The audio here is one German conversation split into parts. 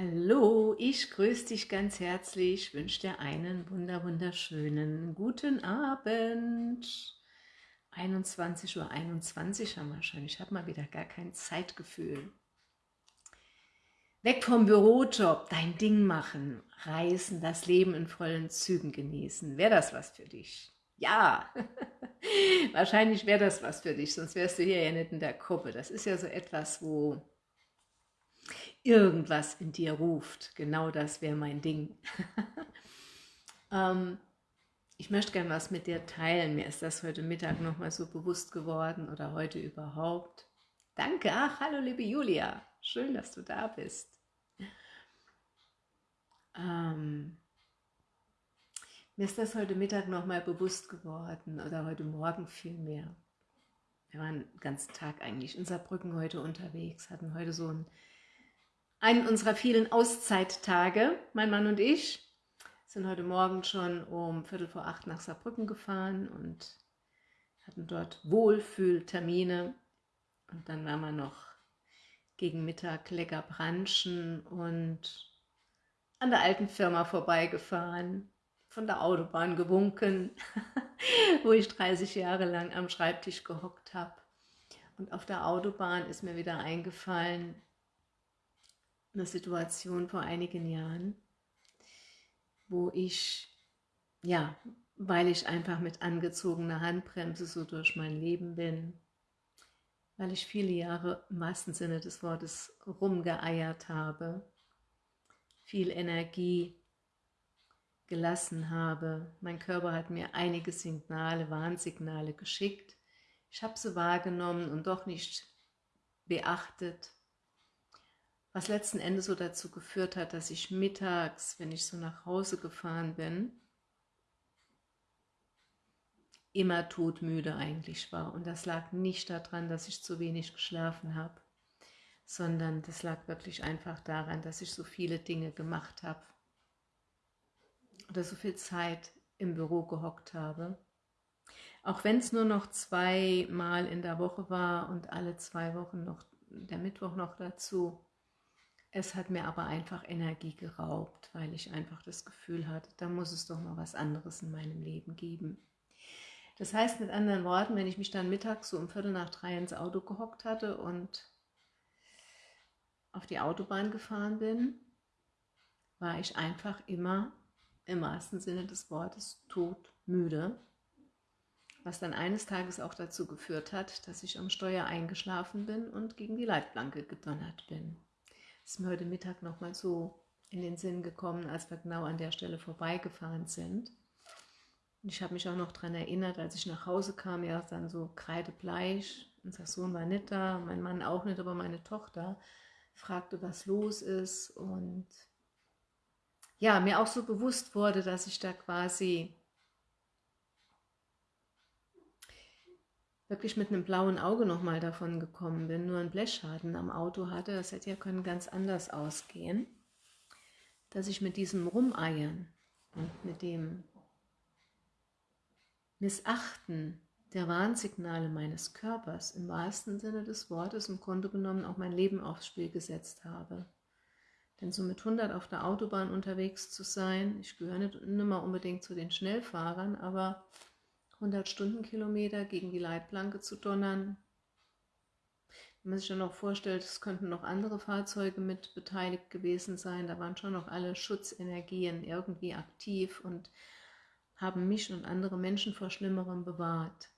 Hallo, ich grüße dich ganz herzlich, wünsche dir einen wunder wunderschönen guten Abend. 21.21 Uhr 21 haben wir schon, ich habe mal wieder gar kein Zeitgefühl. Weg vom Bürojob, dein Ding machen, reisen, das Leben in vollen Zügen genießen. Wäre das was für dich? Ja, wahrscheinlich wäre das was für dich, sonst wärst du hier ja nicht in der Gruppe. Das ist ja so etwas, wo irgendwas in dir ruft. Genau das wäre mein Ding. ähm, ich möchte gerne was mit dir teilen. Mir ist das heute Mittag nochmal so bewusst geworden oder heute überhaupt. Danke. Ach, hallo liebe Julia. Schön, dass du da bist. Ähm, mir ist das heute Mittag nochmal bewusst geworden oder heute Morgen vielmehr. Wir waren den ganzen Tag eigentlich in Saarbrücken heute unterwegs, hatten heute so ein einen unserer vielen Auszeittage. Mein Mann und ich sind heute Morgen schon um Viertel vor acht nach Saarbrücken gefahren und hatten dort Wohlfühltermine. Und dann waren wir noch gegen Mittag lecker branchen und an der alten Firma vorbeigefahren, von der Autobahn gewunken, wo ich 30 Jahre lang am Schreibtisch gehockt habe. Und auf der Autobahn ist mir wieder eingefallen, eine Situation vor einigen Jahren, wo ich, ja, weil ich einfach mit angezogener Handbremse so durch mein Leben bin, weil ich viele Jahre im wahrsten Sinne des Wortes rumgeeiert habe, viel Energie gelassen habe. Mein Körper hat mir einige Signale, Warnsignale geschickt. Ich habe sie wahrgenommen und doch nicht beachtet was letzten Endes so dazu geführt hat, dass ich mittags, wenn ich so nach Hause gefahren bin, immer todmüde eigentlich war. Und das lag nicht daran, dass ich zu wenig geschlafen habe, sondern das lag wirklich einfach daran, dass ich so viele Dinge gemacht habe oder so viel Zeit im Büro gehockt habe. Auch wenn es nur noch zweimal in der Woche war und alle zwei Wochen noch der Mittwoch noch dazu, es hat mir aber einfach Energie geraubt, weil ich einfach das Gefühl hatte, da muss es doch mal was anderes in meinem Leben geben. Das heißt mit anderen Worten, wenn ich mich dann mittags so um Viertel nach drei ins Auto gehockt hatte und auf die Autobahn gefahren bin, war ich einfach immer im wahrsten Sinne des Wortes todmüde, was dann eines Tages auch dazu geführt hat, dass ich am Steuer eingeschlafen bin und gegen die Leitplanke gedonnert bin ist mir heute Mittag nochmal so in den Sinn gekommen, als wir genau an der Stelle vorbeigefahren sind. Und ich habe mich auch noch daran erinnert, als ich nach Hause kam, ja dann so kreidebleich. Unser Sohn war nicht da, mein Mann auch nicht, aber meine Tochter fragte, was los ist. Und ja, mir auch so bewusst wurde, dass ich da quasi wirklich mit einem blauen Auge nochmal davon gekommen bin, nur einen Blechschaden am Auto hatte, das hätte ja können ganz anders ausgehen, dass ich mit diesem Rumeiern und mit dem Missachten der Warnsignale meines Körpers im wahrsten Sinne des Wortes im Grunde genommen auch mein Leben aufs Spiel gesetzt habe. Denn so mit 100 auf der Autobahn unterwegs zu sein, ich gehöre nicht immer unbedingt zu den Schnellfahrern, aber 100 Stundenkilometer gegen die Leitplanke zu donnern. Wenn man sich dann noch vorstellt, es könnten noch andere Fahrzeuge mit beteiligt gewesen sein, da waren schon noch alle Schutzenergien irgendwie aktiv und haben mich und andere Menschen vor Schlimmerem bewahrt.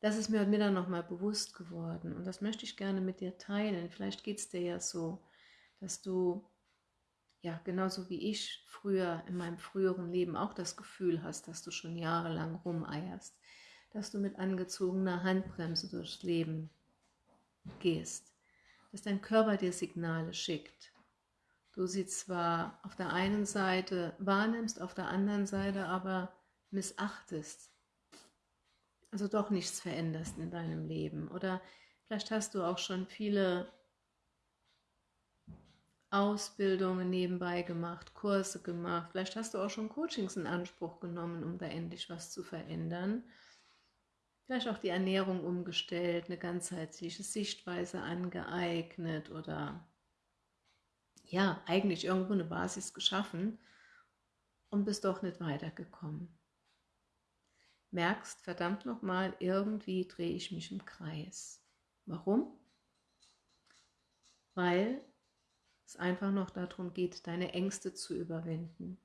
Das ist mir heute Mittag nochmal bewusst geworden und das möchte ich gerne mit dir teilen. Vielleicht geht es dir ja so, dass du ja, genauso wie ich früher in meinem früheren Leben auch das Gefühl hast, dass du schon jahrelang rumeierst, dass du mit angezogener Handbremse durchs Leben gehst, dass dein Körper dir Signale schickt. Du sie zwar auf der einen Seite wahrnimmst, auf der anderen Seite aber missachtest, also doch nichts veränderst in deinem Leben. Oder vielleicht hast du auch schon viele Ausbildungen nebenbei gemacht, Kurse gemacht. Vielleicht hast du auch schon Coachings in Anspruch genommen, um da endlich was zu verändern. Vielleicht auch die Ernährung umgestellt, eine ganzheitliche Sichtweise angeeignet oder ja, eigentlich irgendwo eine Basis geschaffen und bist doch nicht weitergekommen. Merkst, verdammt nochmal, irgendwie drehe ich mich im Kreis. Warum? Weil es einfach noch darum geht, deine Ängste zu überwinden.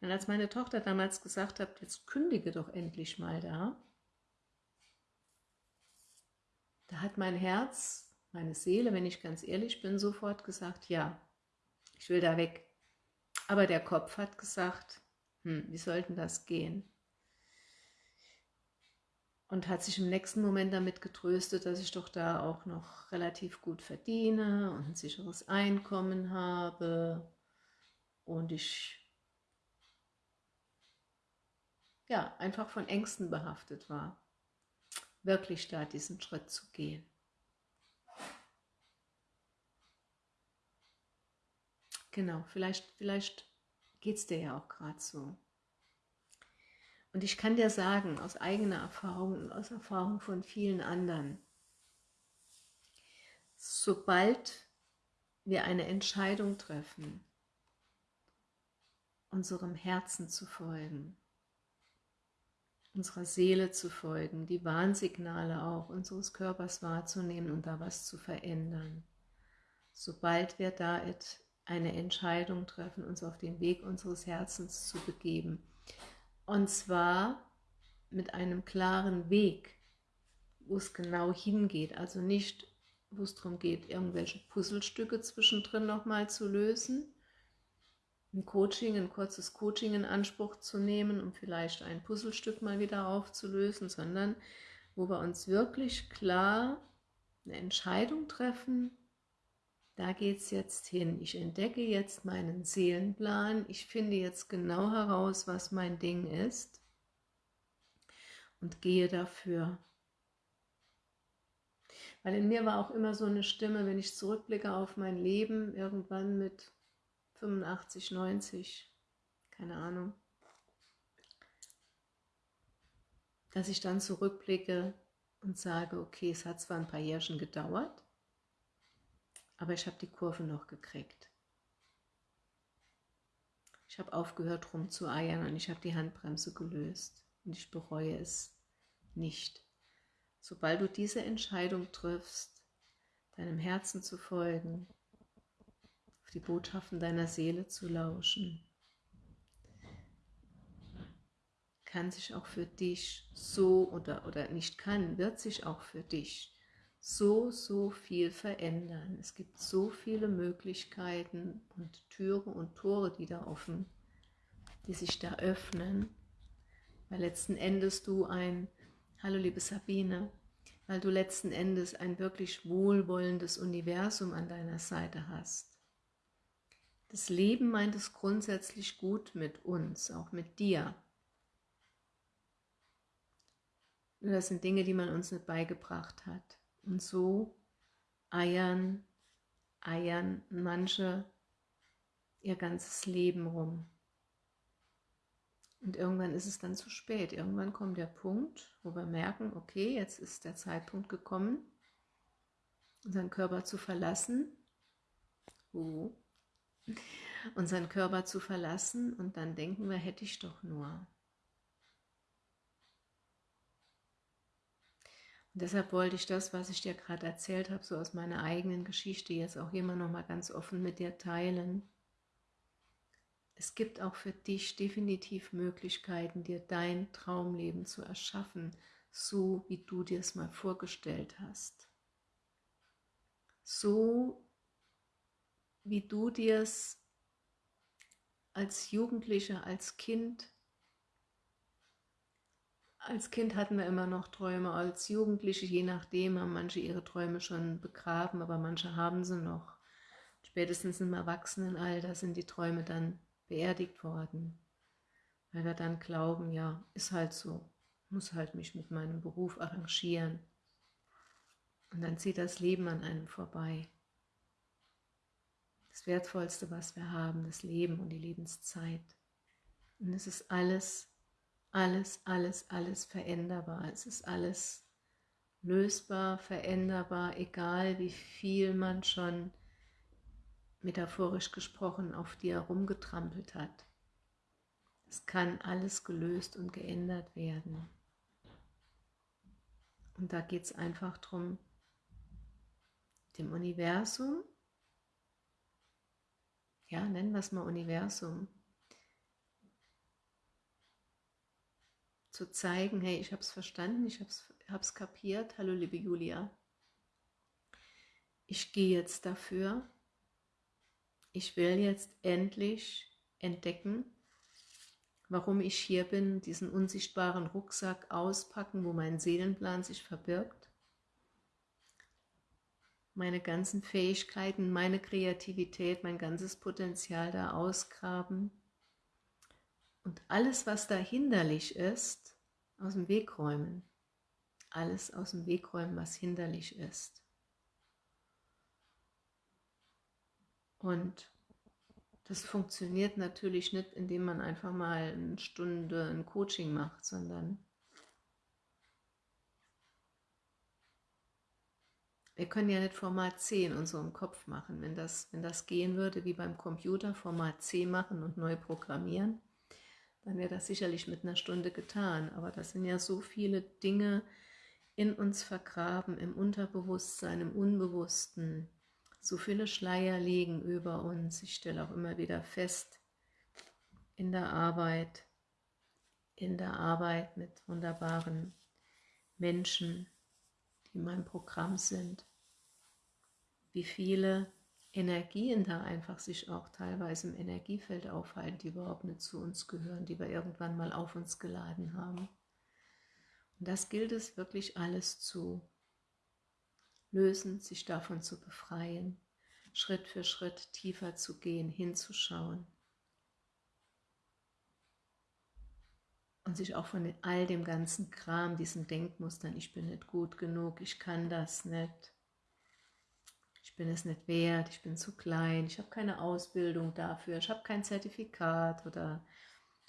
Und als meine Tochter damals gesagt hat, jetzt kündige doch endlich mal da, da hat mein Herz, meine Seele, wenn ich ganz ehrlich bin, sofort gesagt, ja, ich will da weg. Aber der Kopf hat gesagt, hm, wie sollten das gehen? Und hat sich im nächsten Moment damit getröstet, dass ich doch da auch noch relativ gut verdiene und ein sicheres Einkommen habe und ich ja, einfach von Ängsten behaftet war, wirklich da diesen Schritt zu gehen. Genau, vielleicht, vielleicht geht es dir ja auch gerade so. Und ich kann dir sagen, aus eigener Erfahrung und aus Erfahrung von vielen anderen, sobald wir eine Entscheidung treffen, unserem Herzen zu folgen, unserer Seele zu folgen, die Warnsignale auch unseres Körpers wahrzunehmen und da was zu verändern. Sobald wir da eine Entscheidung treffen, uns auf den Weg unseres Herzens zu begeben. Und zwar mit einem klaren Weg, wo es genau hingeht. Also nicht, wo es darum geht, irgendwelche Puzzlestücke zwischendrin nochmal zu lösen, ein Coaching, ein kurzes Coaching in Anspruch zu nehmen, um vielleicht ein Puzzlestück mal wieder aufzulösen, sondern wo wir uns wirklich klar eine Entscheidung treffen, da geht es jetzt hin. Ich entdecke jetzt meinen Seelenplan, ich finde jetzt genau heraus, was mein Ding ist und gehe dafür. Weil in mir war auch immer so eine Stimme, wenn ich zurückblicke auf mein Leben, irgendwann mit 85, 90, keine Ahnung, dass ich dann zurückblicke und sage, okay, es hat zwar ein paar Jährchen gedauert, aber ich habe die Kurve noch gekriegt. Ich habe aufgehört rumzueiern und ich habe die Handbremse gelöst und ich bereue es nicht. Sobald du diese Entscheidung triffst, deinem Herzen zu folgen, die Botschaften deiner Seele zu lauschen, kann sich auch für dich so oder, oder nicht kann, wird sich auch für dich so, so viel verändern. Es gibt so viele Möglichkeiten und Türen und Tore, die da offen, die sich da öffnen, weil letzten Endes du ein, hallo liebe Sabine, weil du letzten Endes ein wirklich wohlwollendes Universum an deiner Seite hast. Das Leben meint es grundsätzlich gut mit uns, auch mit dir. Nur das sind Dinge, die man uns nicht beigebracht hat. Und so eiern, eiern manche ihr ganzes Leben rum. Und irgendwann ist es dann zu spät. Irgendwann kommt der Punkt, wo wir merken, okay, jetzt ist der Zeitpunkt gekommen, unseren Körper zu verlassen. Oh, unseren Körper zu verlassen und dann denken wir, hätte ich doch nur. Und deshalb wollte ich das, was ich dir gerade erzählt habe, so aus meiner eigenen Geschichte jetzt auch immer noch mal ganz offen mit dir teilen. Es gibt auch für dich definitiv Möglichkeiten, dir dein Traumleben zu erschaffen, so wie du dir es mal vorgestellt hast. So wie du dir es als Jugendlicher, als Kind, als Kind hatten wir immer noch Träume, als Jugendliche, je nachdem, haben manche ihre Träume schon begraben, aber manche haben sie noch. Spätestens im Erwachsenenalter sind die Träume dann beerdigt worden, weil wir dann glauben, ja, ist halt so, muss halt mich mit meinem Beruf arrangieren. Und dann zieht das Leben an einem vorbei das Wertvollste, was wir haben, das Leben und die Lebenszeit. Und es ist alles, alles, alles, alles veränderbar. Es ist alles lösbar, veränderbar, egal wie viel man schon metaphorisch gesprochen, auf die er rumgetrampelt hat. Es kann alles gelöst und geändert werden. Und da geht es einfach darum, dem Universum, ja, nennen wir es mal Universum, zu zeigen, hey, ich habe es verstanden, ich habe es kapiert, hallo liebe Julia, ich gehe jetzt dafür, ich will jetzt endlich entdecken, warum ich hier bin, diesen unsichtbaren Rucksack auspacken, wo mein Seelenplan sich verbirgt, meine ganzen Fähigkeiten, meine Kreativität, mein ganzes Potenzial da ausgraben. Und alles, was da hinderlich ist, aus dem Weg räumen. Alles aus dem Weg räumen, was hinderlich ist. Und das funktioniert natürlich nicht, indem man einfach mal eine Stunde ein Coaching macht, sondern wir können ja nicht Format C in unserem Kopf machen. Wenn das, wenn das gehen würde, wie beim Computer, Format C machen und neu programmieren, dann wäre das sicherlich mit einer Stunde getan. Aber das sind ja so viele Dinge in uns vergraben, im Unterbewusstsein, im Unbewussten. So viele Schleier liegen über uns. Ich stelle auch immer wieder fest, in der Arbeit, in der Arbeit mit wunderbaren Menschen, die in meinem Programm sind, wie viele Energien da einfach sich auch teilweise im Energiefeld aufhalten, die überhaupt nicht zu uns gehören, die wir irgendwann mal auf uns geladen haben. Und das gilt es wirklich alles zu lösen, sich davon zu befreien, Schritt für Schritt tiefer zu gehen, hinzuschauen und sich auch von all dem ganzen Kram, diesen Denkmustern, ich bin nicht gut genug, ich kann das nicht, ich bin es nicht wert, ich bin zu klein, ich habe keine Ausbildung dafür, ich habe kein Zertifikat oder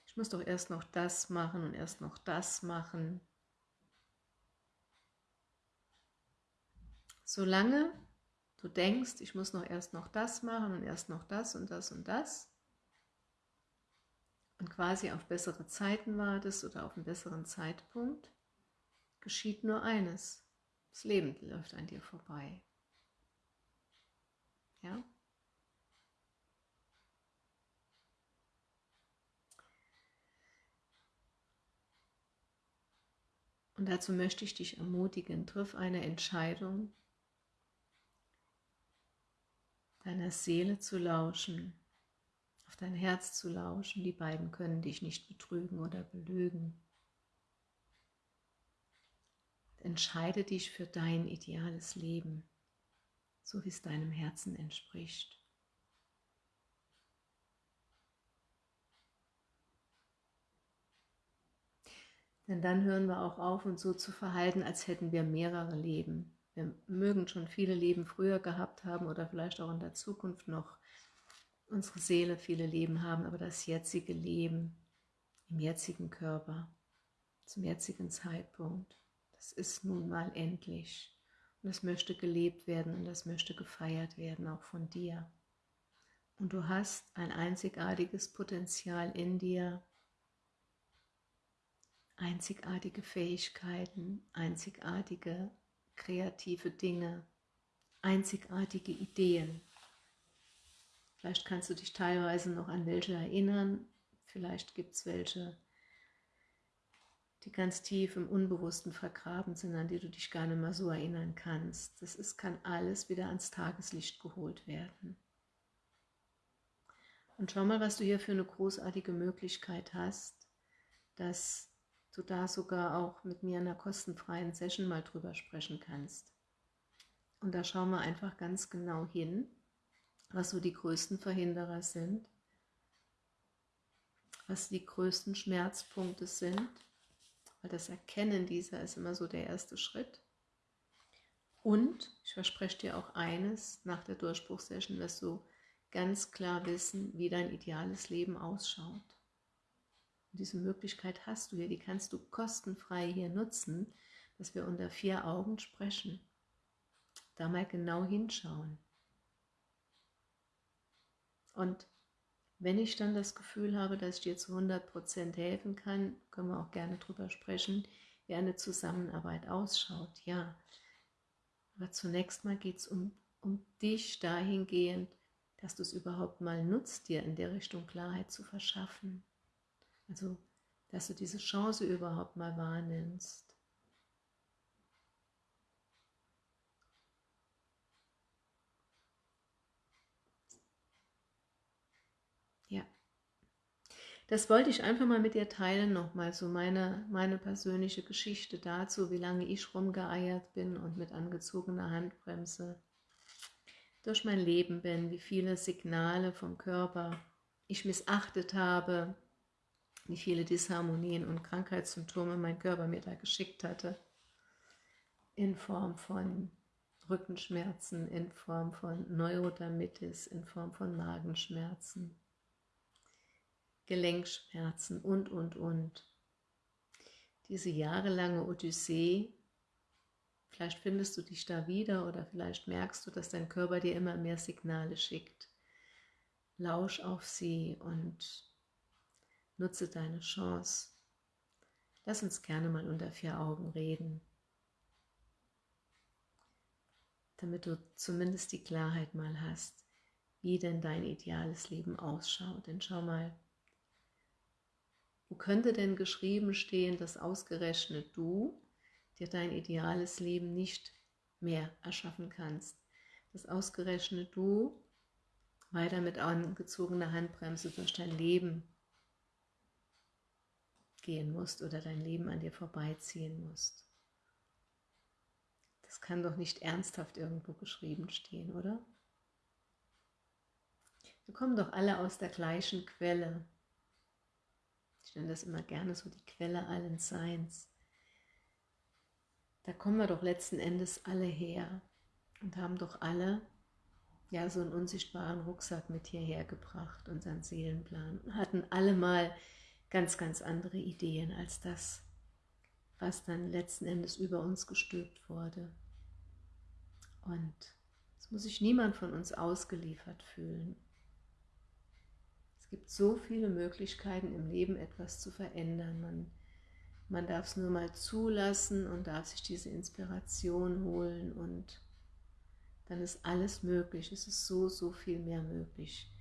ich muss doch erst noch das machen und erst noch das machen. Solange du denkst, ich muss noch erst noch das machen und erst noch das und das und das und quasi auf bessere Zeiten wartest oder auf einen besseren Zeitpunkt, geschieht nur eines. Das Leben läuft an dir vorbei. Ja? Und dazu möchte ich dich ermutigen, triff eine Entscheidung, deiner Seele zu lauschen, auf dein Herz zu lauschen. Die beiden können dich nicht betrügen oder belügen. Entscheide dich für dein ideales Leben so wie es deinem Herzen entspricht. Denn dann hören wir auch auf, uns so zu verhalten, als hätten wir mehrere Leben. Wir mögen schon viele Leben früher gehabt haben oder vielleicht auch in der Zukunft noch unsere Seele viele Leben haben, aber das jetzige Leben im jetzigen Körper, zum jetzigen Zeitpunkt, das ist nun mal endlich. Und das möchte gelebt werden und das möchte gefeiert werden, auch von dir. Und du hast ein einzigartiges Potenzial in dir, einzigartige Fähigkeiten, einzigartige kreative Dinge, einzigartige Ideen. Vielleicht kannst du dich teilweise noch an welche erinnern, vielleicht gibt es welche, die ganz tief im Unbewussten vergraben sind, an die du dich gar nicht mehr so erinnern kannst. Das ist, kann alles wieder ans Tageslicht geholt werden. Und schau mal, was du hier für eine großartige Möglichkeit hast, dass du da sogar auch mit mir in einer kostenfreien Session mal drüber sprechen kannst. Und da schauen wir einfach ganz genau hin, was so die größten Verhinderer sind, was die größten Schmerzpunkte sind weil das Erkennen dieser ist immer so der erste Schritt. Und ich verspreche dir auch eines, nach der Durchbruchsession wirst du ganz klar wissen, wie dein ideales Leben ausschaut. Und diese Möglichkeit hast du hier, die kannst du kostenfrei hier nutzen, dass wir unter vier Augen sprechen. Da mal genau hinschauen. Und wenn ich dann das Gefühl habe, dass ich dir zu 100% helfen kann, können wir auch gerne drüber sprechen, wie eine Zusammenarbeit ausschaut. Ja, aber zunächst mal geht es um, um dich dahingehend, dass du es überhaupt mal nutzt, dir in der Richtung Klarheit zu verschaffen. Also, dass du diese Chance überhaupt mal wahrnimmst. Ja. Das wollte ich einfach mal mit dir teilen, nochmal so meine, meine persönliche Geschichte dazu, wie lange ich rumgeeiert bin und mit angezogener Handbremse durch mein Leben bin, wie viele Signale vom Körper ich missachtet habe, wie viele Disharmonien und Krankheitssymptome mein Körper mir da geschickt hatte, in Form von Rückenschmerzen, in Form von Neurodermitis, in Form von Magenschmerzen, Gelenkschmerzen und, und, und. Diese jahrelange Odyssee, vielleicht findest du dich da wieder oder vielleicht merkst du, dass dein Körper dir immer mehr Signale schickt. Lausch auf sie und nutze deine Chance. Lass uns gerne mal unter vier Augen reden, damit du zumindest die Klarheit mal hast, wie denn dein ideales Leben ausschaut. Denn schau mal, wo könnte denn geschrieben stehen, dass ausgerechnet du dir dein ideales Leben nicht mehr erschaffen kannst? Dass ausgerechnet du weiter mit angezogener Handbremse durch dein Leben gehen musst oder dein Leben an dir vorbeiziehen musst. Das kann doch nicht ernsthaft irgendwo geschrieben stehen, oder? Wir kommen doch alle aus der gleichen Quelle. Ich nenne das immer gerne so die Quelle allen Seins. Da kommen wir doch letzten Endes alle her und haben doch alle ja so einen unsichtbaren Rucksack mit hierher gebracht, unseren Seelenplan, und hatten alle mal ganz, ganz andere Ideen als das, was dann letzten Endes über uns gestülpt wurde. Und es muss sich niemand von uns ausgeliefert fühlen gibt so viele Möglichkeiten im Leben etwas zu verändern. Man, man darf es nur mal zulassen und darf sich diese Inspiration holen und dann ist alles möglich. Es ist so, so viel mehr möglich,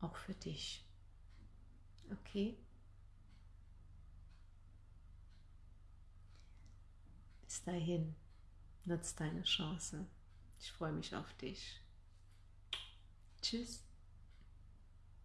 auch für dich. Okay? Bis dahin, nutz deine Chance. Ich freue mich auf dich. Tschüss.